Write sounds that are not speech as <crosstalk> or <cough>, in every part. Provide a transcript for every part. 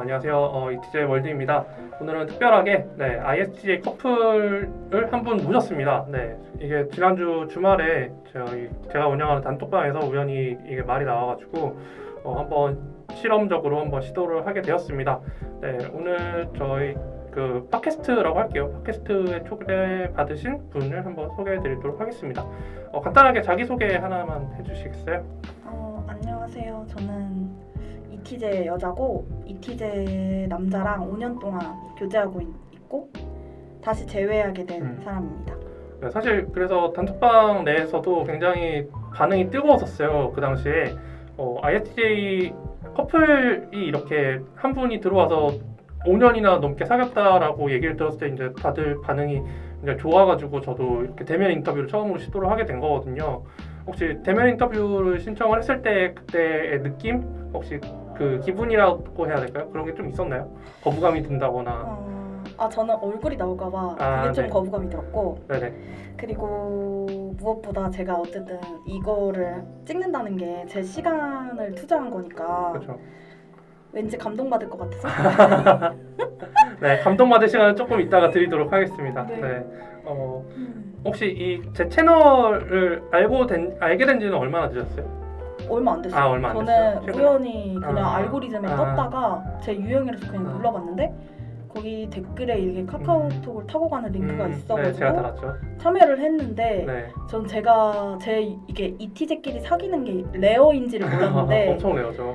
안녕하세요. 어, 이티제 월드입니다. 오늘은 특별하게 네, ISTJ 커플을 한 분 모셨습니다. 네, 이게 지난주 주말에 저희, 제가 운영하는 단톡방에서 우연히 이게 말이 나와가지고 어, 한번 실험적으로 한번 시도를 하게 되었습니다. 네, 오늘 저희 그 팟캐스트라고 할게요. 팟캐스트에 초대 받으신 분을 한번 소개해드리도록 하겠습니다. 어, 간단하게 자기 소개 하나만 해주시겠어요? 어, 안녕하세요. 저는 이티제 여자고 이티제 남자랑 5년 동안 교제하고 있, 고 다시 재회하게 된 음. 사람입니다. 네, 사실 그래서 단톡방 내에서도 굉장히 반응이 뜨거웠었어요. 그 당시에 어, ISTJ 커플이 이렇게 한 분이 들어와서 5년이나 넘게 사귀었다라고 얘기를 들었을 때 이제 다들 반응이 이제 좋아가지고 저도 이렇게 대면 인터뷰를 처음으로 시도를 하게 된 거거든요. 혹시 대면 인터뷰를 신청을 했을 때 그때의 느낌 혹시 그 기분이라고 해야 될까요? 그런 게 좀 있었나요? 거부감이 든다거나. 어, 아 저는 얼굴이 나올까봐 그게 아, 좀 네. 거부감이 들었고 네네. 그리고 무엇보다 제가 어쨌든 이거를 찍는다는 게 제 시간을 투자한 거니까 그렇죠. 왠지 감동받을 것 같아서 <laughs> 네, 감동받을 시간을 조금 이따가 드리도록 하겠습니다. 네. 네. 어, 음, 혹시 이 제 채널을 알고 된 알게 된 지는 얼마나 되셨어요? 얼마 안 됐어요. 아, 얼마 안 저는 됐어요? 우연히 그냥 아. 알고리즘에 아. 떴다가 제 유형이라서 그냥 아. 눌러봤는데 거기 댓글에 이렇게 카카오톡을 타고 가는 링크가 음, 네, 있어가지고 달았죠. 참여를 했는데 네. 전 제가 제 이게 이티제끼리 사귀는 게 rare인지를 몰랐는데 <laughs> 엄청 rare죠.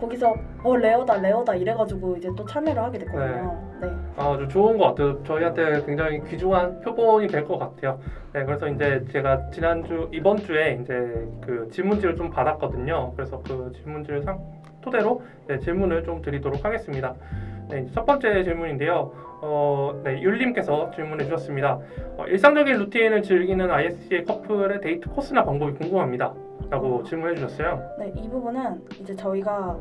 거기서 어 rare다 rare다 이래가지고 이제 또 참여를 하게 됐거든요. 네. 아주 좋은 것 같아요. 저희한테 굉장히 귀중한 표본이 될 것 같아요. 네, 그래서 이제 제가 지난주 이번 주에 이제 그 질문지를 좀 받았거든요. 그래서 그 질문지를 상, 토대로 네, 질문을 좀 드리도록 하겠습니다. 네, 첫 번째 질문인데요. 어, 네, 율님께서 질문해 주셨습니다. 어, 일상적인 루틴을 즐기는 ISTJ 커플의 데이트 코스나 방법이 궁금합니다. 라고 질문해 주셨어요. 네, 이 부분은 이제 저희가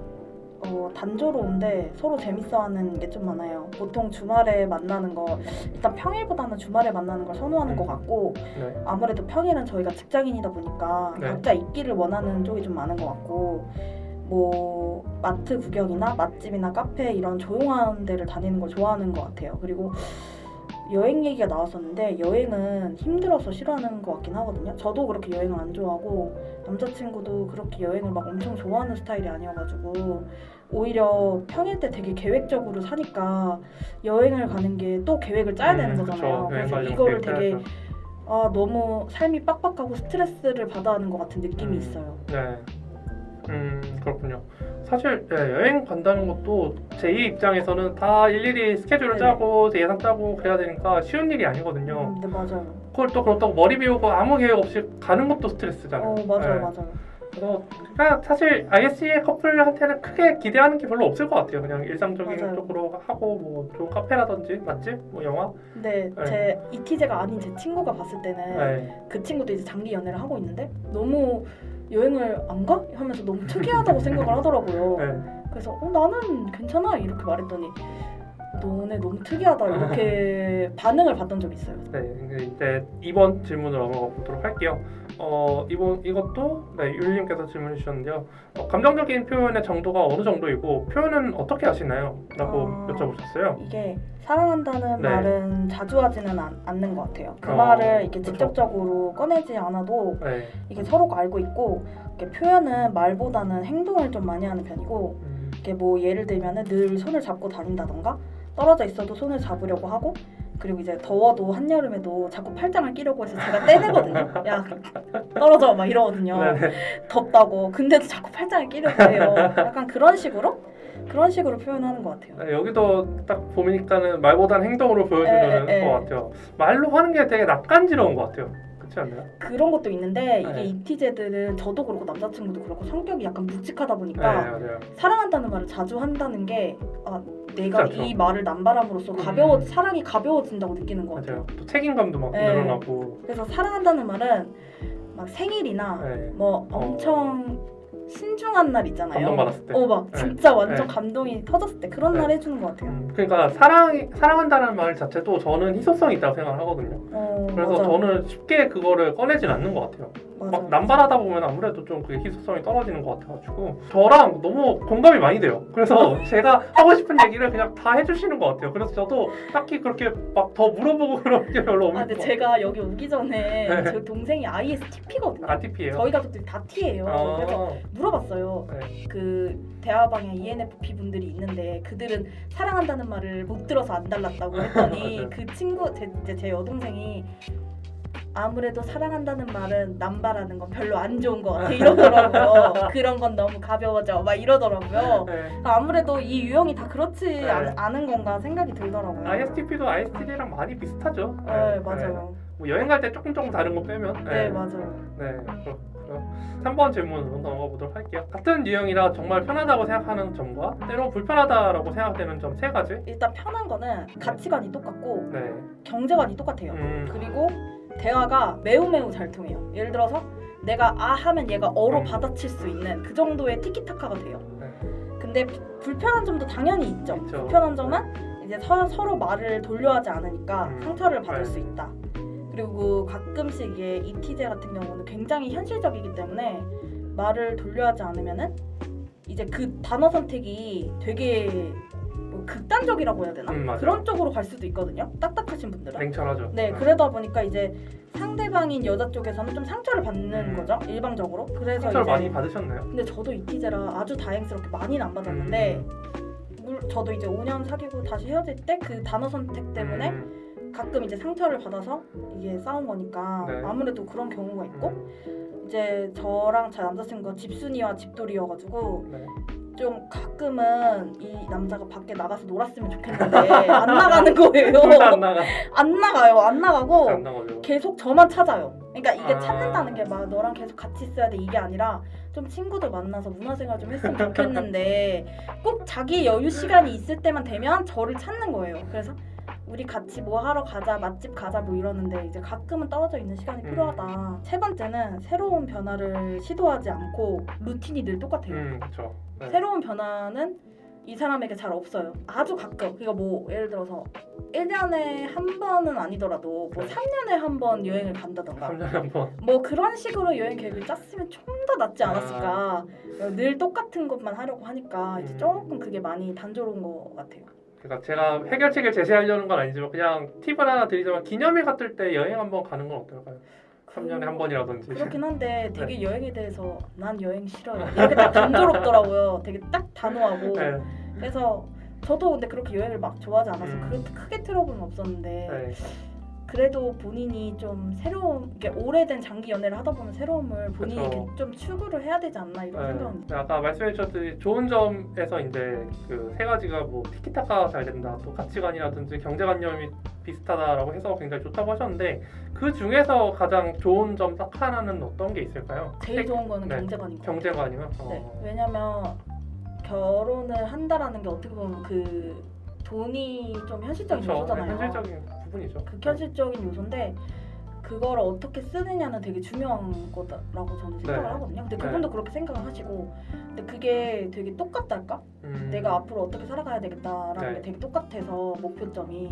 어, 단조로운데 서로 재밌어하는 게 좀 많아요. 보통 주말에 만나는 거 일단 평일보다는 주말에 만나는 걸 선호하는 음. 것 같고 네. 아무래도 평일은 저희가 직장인이다 보니까 네. 각자 있기를 원하는 쪽이 좀 많은 것 같고 뭐 마트 구경이나 맛집이나 카페 이런 조용한 데를 다니는 걸 좋아하는 것 같아요. 그리고 여행 얘기가 나왔었는데 여행은 힘들어서 싫어하는 것 같긴 하거든요. 저도 그렇게 여행을 안 좋아하고 남자친구도 그렇게 여행을 막 엄청 좋아하는 스타일이 아니어가지고 오히려 평일 때 되게 계획적으로 사니까 여행을 가는 게 또 계획을 짜야 되는 음, 거잖아요. 그쵸. 그래서 가려면 이거를 되게. 아 너무 삶이 빡빡하고 스트레스를 받아 하는 것 같은 느낌이 음. 있어요. 네. 음 그렇군요. 사실 네, 여행 간다는 것도 제 입장에서는 다 일일이 스케줄을 네네. 짜고 예산 짜고 그래야 되니까 쉬운 일이 아니거든요. 음, 네 맞아요. 그걸 또 그렇다고 머리 비우고 아무 계획 없이 가는 것도 스트레스잖아요. 어 맞아요 네. 맞아요. 그래서 그냥 사실 ISE 커플한테는 크게 기대하는 게 별로 없을 것 같아요. 그냥 일상적인 맞아요. 쪽으로 하고 뭐 좋은 카페라든지 맛집, 뭐 영화. 근데 네. 제 이티제가 아닌 제 친구가 봤을 때는 네. 그 친구도 이제 장기 연애를 하고 있는데 너무 여행을 안 가? 하면서 너무 특이하다고 생각을 하더라고요. 네. 그래서 어, 나는 괜찮아 이렇게 말했더니 너네 너무 특이하다 이렇게 <laughs> 반응을 받던 적이 있어요. 네, 이제- 이제 이번 질문으로 넘어가 보도록 할게요. 어, 이번 이것도 네, 율님께서 질문해 주셨는데요. 어, 감정적인 표현의 정도가 어느 정도이고 표현은 어떻게 하시나요? 라고 아. 여쭤보셨어요. 이게 사랑한다는 네. 말은 자주 하지는 않, 않는 것 같아요. 그 어, 말을 이렇게 그쵸. 직접적으로 꺼내지 않아도 네. 이게 서로가 알고 있고 이렇게 표현은 말보다는 행동을 좀 많이 하는 편이고 음, 이게 뭐 예를 들면은 늘 손을 잡고 다닌다던가 떨어져 있어도 손을 잡으려고 하고 그리고 이제 더워도 한여름에도 자꾸 팔짱을 끼려고 해서 제가 떼내거든요. 야 떨어져 막 이러거든요. 네. 덥다고 근데도 자꾸 팔짱을 끼려고 해요. 약간 그런 식으로 그런 식으로 표현하는 것 같아요. 네, 여기도 딱 보니까는 말보다는 행동으로 보여주는 에, 에, 에. 것 같아요. 말로 하는 게 되게 낯간지러운 것 같아요. 그렇지 않나요? 그런 것도 있는데 이게 네. 이티제들은 저도 그렇고 남자친구도 그렇고 성격이 약간 묵직하다 네, 보니까 맞아요. 사랑한다는 말을 자주 한다는 게 아, 내가 쉽지 않죠. 이 말을 남발함으로써 가벼워 음. 사랑이 가벼워진다고 느끼는 것 같아요. 맞아요. 또 책임감도 막 네. 늘어나고. 그래서 사랑한다는 말은 막 생일이나 네. 뭐 어. 엄청 신중한 날 있잖아요. 감동받았을 때. 어, 막 네. 진짜 완전 네. 감동이 터졌을 때 그런 네. 날 해주는 것 같아요. 음, 그러니까 사랑 사랑한다는 말 자체도 저는 희소성이 있다고 생각을 하거든요. 어, 그래서 맞아. 저는 쉽게 그거를 꺼내진 않는 것 같아요. 맞아. 막 남발하다 보면 아무래도 좀 그게 희소성이 떨어지는 것 같아가지고 저랑 너무 공감이 많이 돼요. 그래서 <laughs> 제가 하고 싶은 얘기를 그냥 다 해주시는 것 같아요. 그래서 저도 딱히 그렇게 막 더 물어보고 <laughs> 그런 게 별로 없는 아, 근데 것 제가 여기 오기 전에 네. 제 동생이 ISTP거든요. 같아요. RTP예요. 저희 가족들이 다 T예요. 그래서 물어봤어요. 네. 그 대화방에 ENFP 분들이 있는데 그들은 사랑한다는 말을 못 들어서 안 달랐다고 했더니. <laughs> 그 친구 제, 제, 제 여동생이 아무래도 사랑한다는 말은 남발하는 건 별로 안 좋은 것 같아 이러더라고요. <laughs> 그런 건 너무 가벼워져 막 이러더라고요. 네. 아무래도 이 유형이 다 그렇지 네. 않, 않은 건가 생각이 들더라고요. ISTP도 ISTJ랑 많이 비슷하죠. 네, 맞아요. 뭐 여행 갈 때 조금 조금 다른 거 빼면. 네, 맞아요. 네, 그렇 고요. 3번 질문으로 넘어가 보도록 할게요. 같은 유형이라 정말 편하다고 생각하는 점과 때로 불편하다라고 생각되는 점 세 가지. 일단 편한 거는 가치관이 똑같고 네. 경제관이 똑같아요. 음, 그리고 대화가 매우 매우 잘 통해요. 예를 들어서 내가 아 하면 얘가 어로 음. 받아칠 수 있는 그 정도의 티키타카가 돼요. 네. 근데 부- 불편한 점도 당연히 있죠. 있죠. 불편한 점은 이제 서, 서로 말을 돌려하지 않으니까 음. 상처를 받을 네. 수 있다. 그리고 가끔씩 이게 이티제 같은 경우는 굉장히 현실적이기 때문에 말을 돌려하지 않으면은 이제 그 단어 선택이 되게 뭐 극단적이라고 해야 되나? 음. 그런 쪽으로 갈 수도 있거든요. 딱딱하신 분들은. 냉철하죠. 네, 그러다 보니까 이제 상대방인 여자 쪽에서는 좀 상처를 받는 음. 거죠, 일방적으로. 그래서 상처를 이제 많이 받으셨나요? 근데 저도 이티제라 아주 다행스럽게 많이는 안 받았는데 음. 물, 저도 이제 5년 사귀고 다시 헤어질 때 그 단어 선택 때문에 음, 가끔 이제 상처를 받아서 이게 싸운 거니까 네. 아무래도 그런 경우가 있고 음, 이제 저랑 제 남자친구가 집순이와 집돌이여가지고 네. 좀 가끔은 이 남자가 밖에 나가서 놀았으면 좋겠는데 안 나가는 거예요. 둘다안 나가. 안 나가요. 안 나가고 안. 계속 저만 찾아요. 그러니까 이게 아. 찾는다는 게 막 너랑 계속 같이 있어야 돼 이게 아니라 좀 친구들 만나서 문화생활 좀 했으면 좋겠는데 꼭 자기 여유 시간이 있을 때만 되면 저를 찾는 거예요. 그래서 우리 같이 뭐 하러 가자 맛집 가자 뭐 이러는데 이제 가끔은 떨어져 있는 시간이 음. 필요하다. 세 번째는 새로운 변화를 시도하지 않고 루틴이 늘 똑같아요. 음, 그렇죠. 네. 새로운 변화는 이 사람에게 잘 없어요. 아주 가끔. 그러니까 뭐 예를 들어서 1년에 한 번은 아니더라도 뭐 네. 3년에 한 번 여행을 간다던가 3년에 한 번. 뭐 그런 식으로 여행 계획을 짰으면 좀 더 낫지 않았을까. 늘 똑같은 것만 하려고 하니까 이제 음. 조금 그게 많이 단조로운 것 같아요. 그러니까 제가 해결책을 제시하려는 건 아니지만 그냥 팁을 하나 드리자면 기념일 같을 때 여행 한번 가는 건 어떨까요? 3년에 한 번이라든지. 그렇긴 한데 <laughs> 네. 되게 여행에 대해서 난 여행 싫어요. 이렇게 딱 단조롭더라고요. 되게 딱 단호하고. 네. 그래서 저도 근데 그렇게 여행을 막 좋아하지 않아서 음. 그렇게 크게 트러블은 없었는데 네. 그래도 본인이 좀 새로운 이게 오래된 장기 연애를 하다 보면 새로움을 본인이 그쵸. 좀 추구를 해야 되지 않나 이런 생각은 네. 아까 말씀해 주셨듯이 좋은 점에서 이제 그 세 가지가 뭐 티키타카 잘 된다, 또 가치관이라든지 경제관념이 비슷하다라고 해서 굉장히 좋다고 하셨는데 그 중에서 가장 좋은 점 딱 하나는 어떤 게 있을까요? 제일 좋은 거는 네. 경제관인 것 같아요. 경제관이면 네. 어. 왜냐면 결혼을 한다라는 게 어떻게 보면 그 돈이 좀 현실적인 그렇죠. 네, 요소잖아요. 현실적인 부분이죠. 극현실적인 요소인데 그거를 어떻게 쓰느냐는 되게 중요한 거라고 저는 생각을 네. 하거든요. 근데 네. 그분도 그렇게 생각을 하시고 근데 그게 되게 똑같달까? 음. 내가 앞으로 어떻게 살아가야 되겠다라는 네. 게 되게 똑같아서 목표점이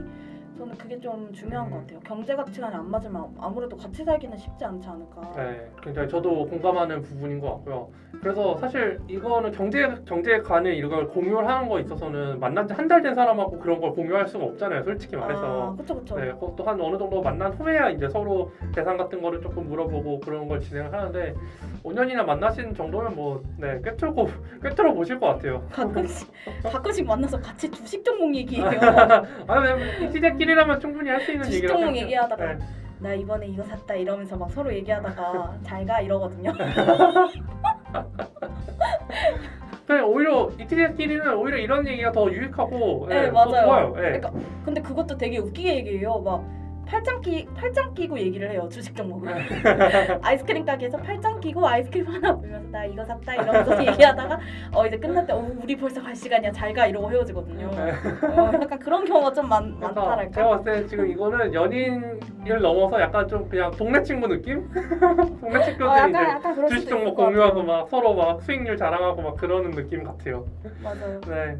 저는 그게 좀 중요한 음. 것 같아요. 경제 가치관이 안 맞으면 아무래도 같이 살기는 쉽지 않지 않을까. 네, 굉장히 저도 공감하는 부분인 것 같고요. 그래서 사실 이거는 경제 경제관을 이걸 공유를 하는 거 있어서는 만난 지 한 달 된 사람하고 그런 걸 공유할 수가 없잖아요. 솔직히 말해서. 아, 그쵸 그쵸. 네, 그것도 한 어느 정도 만난 후에야 이제 서로 재산 같은 거를 조금 물어보고 그런 걸 진행을 하는데 5년이나 만나신 정도면 뭐 네, 꿰뚫고 꿰뚫어 보실 것 같아요. 가끔씩 가끔씩 만나서 같이 주식 종목 얘기해요. <laughs> 아, 네, 이지제 끼리라면 충분히 할 수 있는 얘기라고 종목 생각해요. 얘기하다가 네. 나 이번에 이거 샀다 이러면서 막 서로 얘기하다가 <laughs> 잘 가 이러거든요. <laughs> 그냥 오히려 이티제끼리는 오히려 이런 얘기가 더 유익하고 네, 네, 더 맞아요. 좋아요. 네. 그러니까 근데 그것도 되게 웃기게 얘기해요. 막 팔짱 끼 팔짱 끼고 얘기를 해요 주식 종목을 <laughs> 아이스크림 가게에서 팔짱 끼고 아이스크림 하나 보면서 나 이거 샀다 이러면서 얘기하다가 어 이제 끝날 때 어, 우리 벌써 갈 시간이야 잘 가 이러고 헤어지거든요. 어, 약간 그런 경우가 좀 많, 많다랄까. 제가 봤을 때 지금 이거는 연인을 넘어서 약간 좀 그냥 동네 친구 느낌? <laughs> 동네 친구들이 어, 약간 이제 약간 그럴 주식 종목 것 공유하고. 막 서로 막 수익률 자랑하고 막 그러는 느낌 같아요. 맞아요. 네.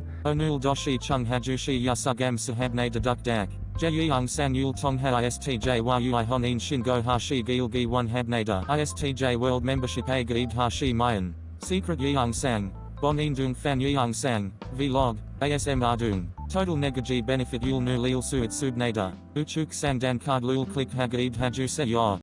Hajushi yasugam sahabne deduk dak. Jeyung san yul tongha istj yui honin shingo hashi gilgi one habnada. Istj world membership a gaid hashi mayan. Secret yeung sang. Bonin dung fan yeung sang. Vlog. ASM ardung. Total negaji benefit yul nu lil suit subnada. Uchuk sang dan card lul click hagaid haju se yor.